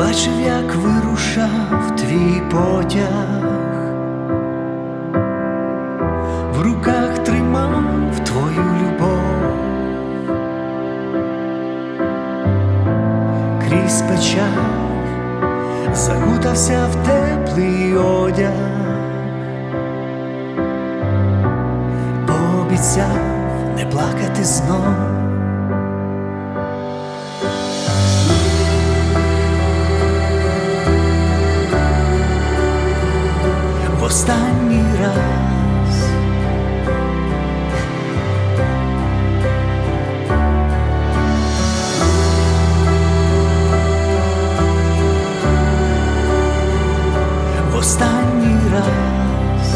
бачив, як вирушав твій потяг, в руках тримав твою любов, крізь печаль закутався в теплий одяг, пообіцяв не плакати знов. Останній раз. В останній раз.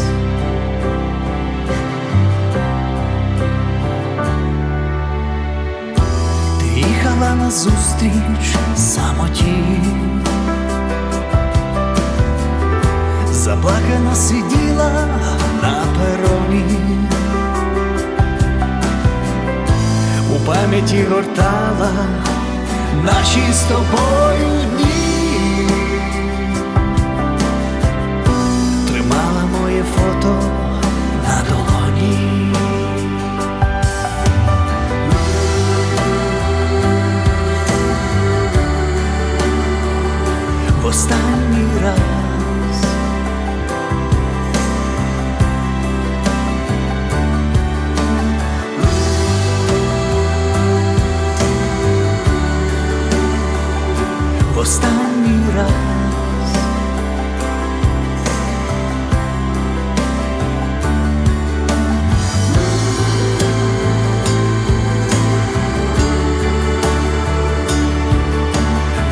Ти їхала назустріч самоті. Пам'яті гортала. Наші з тобою дні,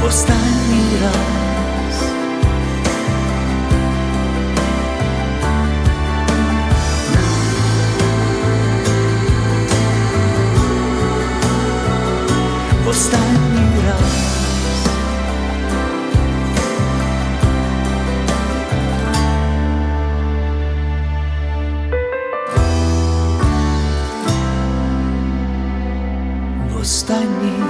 В останній раз. В останній раз. в останній